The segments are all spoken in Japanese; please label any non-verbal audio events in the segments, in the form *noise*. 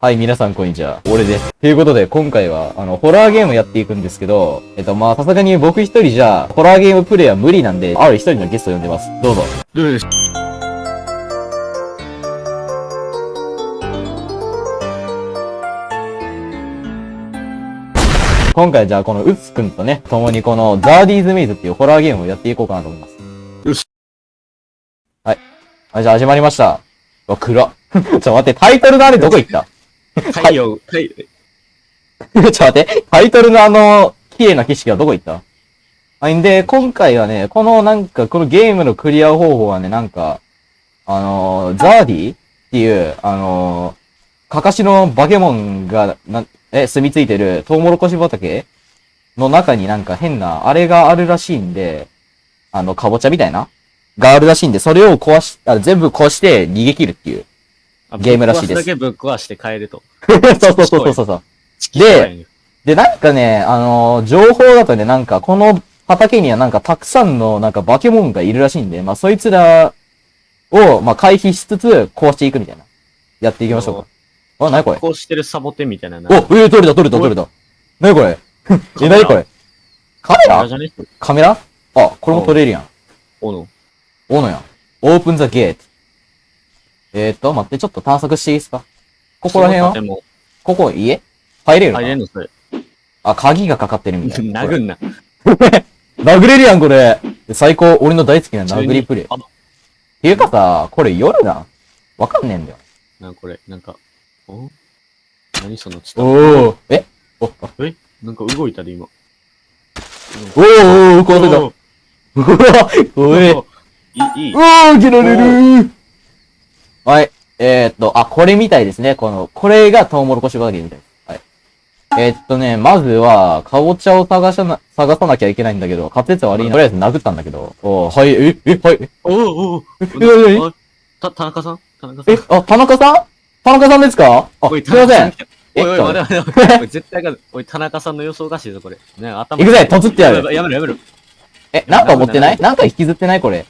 はい、皆さんこんにちは。俺です。ということで、今回は、あの、ホラーゲームやっていくんですけど、えっと、まあ、さすがに僕一人じゃ、ホラーゲームプレイは無理なんで、ある一人のゲストを呼んでます。どうぞ。どう今回じゃあ、このウッスくんとね、共にこの、ザーディーズメイズっていうホラーゲームをやっていこうかなと思います。よし。はい。はい、じゃあ始まりました。うわ、暗っ。*laughs* ちょっと待って、タイトルのあれどこ行った？太陽、太陽、*laughs* ちょっと待って、タイトルのあの、綺麗な景色はどこ行った？はい、んで、今回はね、このなんか、このゲームのクリア方法はね、なんか、あのー、ザーディっていう、あのー、かかしのバケモンが、な、え、住み着いてるトウモロコシ畑の中になんか変な、あれがあるらしいんで、あの、かぼちゃみたいながあるらしいんで、それを壊し、あ全部壊して逃げ切るっていう。ゲームらしいですぶっ壊だけぶっ壊して帰ると。*laughs* そうそうそうそうそう。で、で、なんかね、あのー情報だとね、なんか、この畑にはなんかたくさんのなんかバケモンがいるらしいんで、まあ、そいつらを、まあ、回避しつつ、壊していくみたいな。やっていきましょうか。あ、なにこれ？こうしてるサボテンみたいな。お、えー、取れた取れた取れた。なにこれ？*laughs* え、なにこれ？カメラ？カメラあ、これも撮れるやん。おの。おのやん。オープンザゲート。えーっと、待って、ちょっと探索していいですか？ここら辺は？でも、ここ家？入れる入れんのそれ。あ、鍵がかかってるみたいな。*laughs* 殴んな。*laughs* 殴れるやん、これ。最高、俺の大好きな殴りプレイ。っあ、ていうかさ、これ夜なんわかんねえんだよ。なこれ、なんか、お？何その、ちょっおー。え？お、え？なんか動いたで今。おーおー、壊れた。おうわ、おい。お *laughs* いい、いい。おー、切られるー。はい。えー、っと、あ、これみたいですね。この、これがトウモロコシ畑みたいです。はい。えー、っとね、まずは、かぼちゃを探さな、探さなきゃいけないんだけど、滑舌悪いな。とりあえず殴ったんだけど。おー、はい、え、え、はい。おおおえ何あた、田中さん田中さんえ、あ、田中さん田中さんですかあ、おい、すいません。おいおい、え待て待て待て。おい、絶対が、おい、田中さんの予想おかしいぞ、これ。ね、頭。行くぜとつってやるやめろ、やめろ。え、なんか持ってないなんか引きずってないこれ。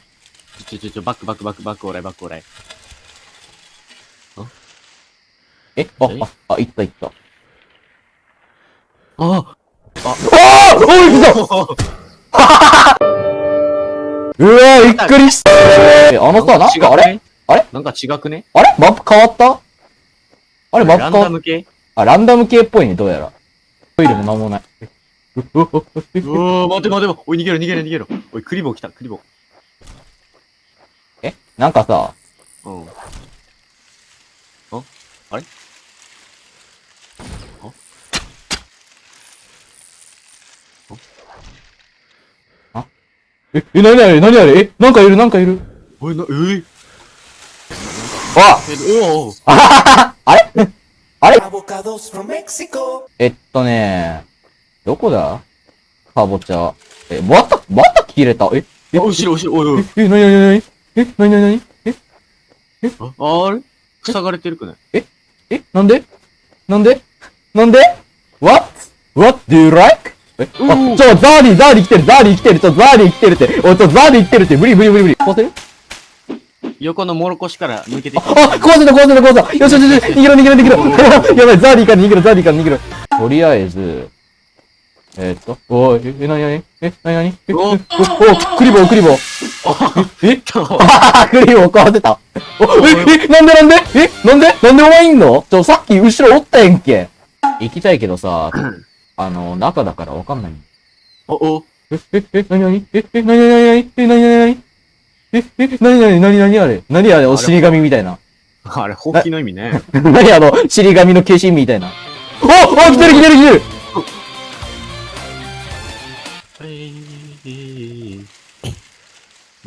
ちょちょちょ、バックバックバックバックオーライ、バックオーライ。えあえ、あ、あ、いったいった。あああおい、来た。*laughs* うわーびっくりした。え、あのさ、なんかあれ？あれ？なんか違くね？あれ？マップ変わった？あれマップラン変わっダム系？あ、ランダム系っぽいね、どうやら。トイレもなんもない。うううううわー、待て待て、おい、逃げろ逃げろ逃げろ。おい、クリボー来た、クリボえ？なんかさ、ー。うん。ああれ？え、え、なにあれなにあれえ、なんかいるなんかいる。おい、な、えー、あえ、おおあはははあれ？あれ.えっとねどこだ？かぼちゃ。え、また、また切れた？え、え、お後ろ、後ろ、おいおい。え、え、なになになに？え、なになに？なにえ、あ、あれ？塞がれてるくない？え、なんで？なんで？なんで ?What? What do you like? え、あ、ちょ、ザーディ、ザーディ来てる、ザーディ来てる、ちょ、ザーディ来てるって、おい、ちょ、ザーディ来てるって、無理無理無理無理。壊せる？横のモロコシから抜けてきあ、壊せた、壊せた、壊せた。よしよしよし、逃げろ、逃げろ、逃げろ。*laughs* やばい、ザーディから逃げろ、ザーディから逃げろ。とりあえず、えーっと、おい、え、なになに？え、なになに？え、おお、お、クリボー、クリボー。え？あー *laughs* クリボー壊せた。お、え、え、なんでなんで？え、なんで？なんでお前いんの？ちょ、さっき後ろおったやんけ。行きたいけどさ、あの、中だからわかんない。お、お、え、え、え、なになにえ、え、なになになにえ、なになにえ、え、なになになになにあれ？なにあれ？お尻紙みたいな。あれ、ほうきの意味ね。な *laughs* にあの、尻紙の化身みたいな。おお来てる来てる来てる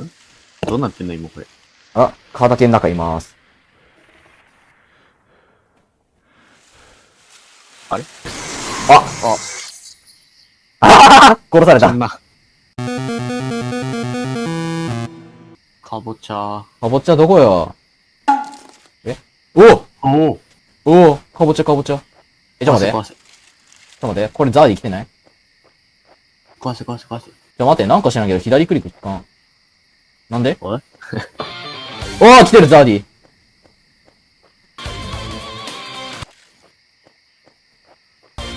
んどうなってんの今これ。あ、畑の中います。あれ？あ、あ。あはは殺された。かぼちゃ。かぼちゃどこよ？え？おおおおかぼちゃかぼちゃ。え、ちょっと待って。ちょっと待って。これザーディ来てない？ち壊せ壊せ壊せ。ょっと待って。なんか知らんけど左クリック効かん。なんで？おい *laughs* おー来てるザーディ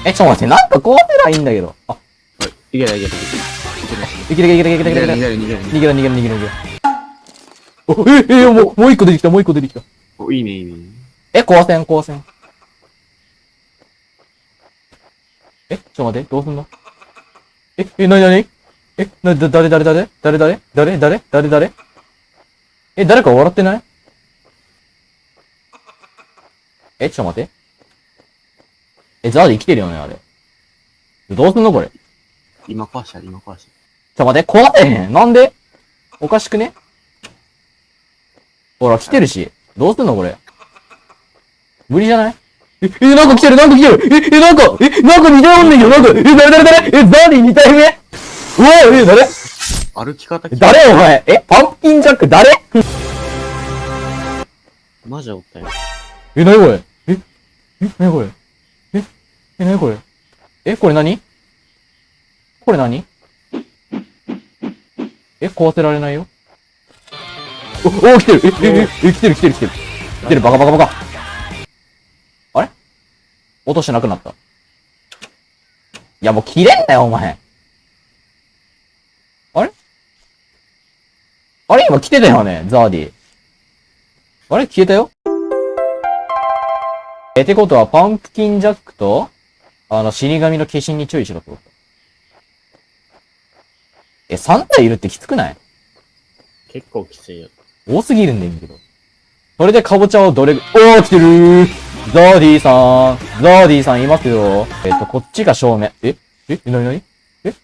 え、ちょっと待って、なんか壊せないいんだけど。あ、いけないいけないいいけるいいけるいいけるいけるいける。けない逃げる逃げる逃げる逃げろ逃げろ逃げろ逃げろ。お、え、え、もう、もう一個出てきた、もう一個出てきた。お、いいねいいね。え、壊せん、壊せん。え、ちょっと待って、どうすんのえ、え、なになにえ、な、だ、誰誰誰誰誰誰誰誰誰え、誰か笑ってないえ、ちょっと待って。え、ザーで生きてるよね、あれ。どうすんのこれ。ちょ今壊した今壊しっと待って、壊せへん。なんで？おかしくね？ほら、来てるし。どうすんのこれ。無理じゃない？え、え、なんか来てる、なんか来てる。え、え、なんか、え、なんか似たようねんけど、なんか、え、誰誰誰？え、ザーディ2体目？うわ、え、誰？た。歩き方き誰？お前え、パンプキンジャック？誰？マジでおったよ。え、なにこれ？え、え、なにこれ？え、え、なにこれ？え、これ何？これ何？え、壊せられないよ。お、お、来てる。え、え、え、来てる来てる来てる。来てる、バカバカバカ。あれ？落としてなくなった。いや、もう切れんなよ、お前。あれ？あれ？今来てたよね、ザーディ。あれ？消えたよ。え、てことは、パンプキンジャックと、あの、死神の化身に注意しろってことえ、3体いるってきつくない？結構きついよ。多すぎるんだけど。それでカボチャをどれ、おー、来てるーザーディさん。ザーディさんいますよ。えっと、こっちが正面。え？え？なになにえ？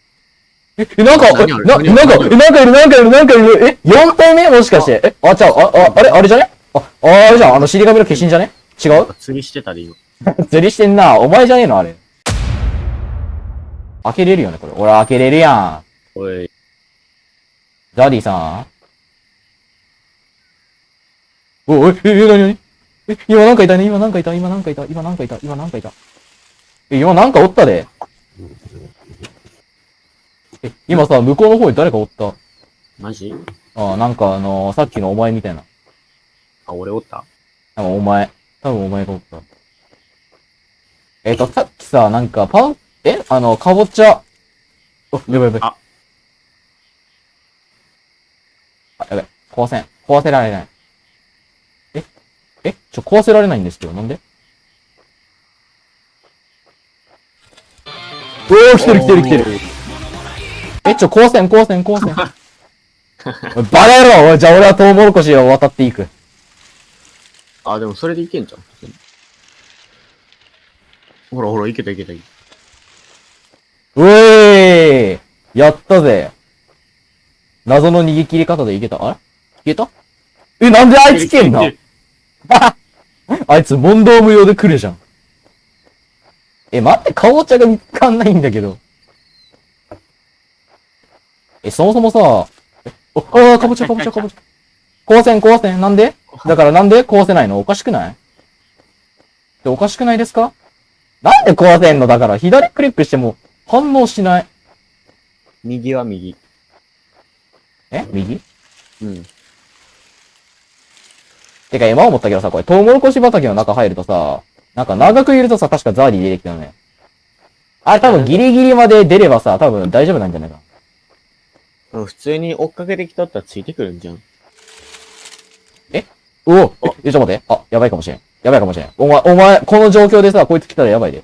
え、え、なんか、な、なんか、え、なんかいる、なんかいる、なんかいる。え、4体目？もしかして。え、あ、ちゃう、あ、あ、あれ、あれじゃね？あ、ああれじゃん、あの、死神の化身じゃね？違う？釣りしてたで今。*laughs* 釣りしてんな。お前じゃねえのあれ。開けれるよね、これ。俺開けれるやん。おい、ザーディさんおい、え、え、なになにえ、今なんかいたね、今なんかいた、今なんかいた、今なんかいた、今なんかいた。え、今なんかおったで。え、今さ、向こうの方に誰かおった？マジ？あなんかあのーさっきのお前みたいな。あ、俺おった？多分お前。多分お前がおった。えっ、と、さっきさ、なんか、パン、えあの、かぼちゃ。お、やばいやばい。ああ、やばい。壊せん。壊せられない。ええちょ、壊せられないんですけど、なんで？おー、来てる来てる来てる。え、ちょ、壊せん、壊せん、壊せん。*laughs* バカ野じゃあ俺はトウモロコシを渡っていく。あ、でもそれでいけんじゃん。ほらほら、いけたいけたいけうえーやったぜ。謎の逃げ切り方でいけた？あれ？消えた？え、なんであ。いつ来んの *laughs* あいつ問答無用で来るじゃん。え、待って、かぼちゃが見つかんないんだけど。え、そもそもさ、え、お、あかぼちゃかぼちゃかぼちゃ。壊せん壊せん。なんで？だからなんで壊せないの？おかしくない？でおかしくないですか？なんで壊せんの？だから左クリックしても反応しない。右は右。え？右？うん。てか今思ったけどさ、これ、トウモロコシ畑の中入るとさ、なんか長くいるとさ、確かザーディ出てきたよね。あれ多分ギリギリまで出ればさ、多分大丈夫なんじゃないかな。うん普通に追っかけてきとったらついてくるんじゃん。おおえ、えちょっと待って。あ、やばいかもしれん。やばいかもしれん。お前、お前、この状況でさ、こいつ来たらやばいで。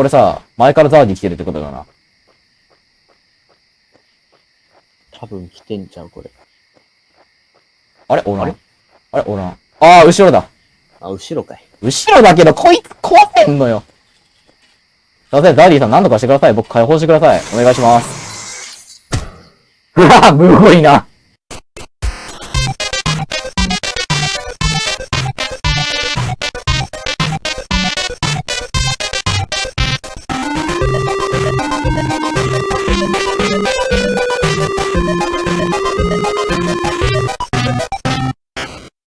これさ、前からザーディ来てるってことだな。多分来てんちゃう、これ。あれ？おらんあれ？おらん。あー、後ろだ。あ、後ろかい。後ろだけど、こいつ壊せんのよ。すいません、ザーディさん何とかしてください。僕解放してください。お願いします。うわむごいな。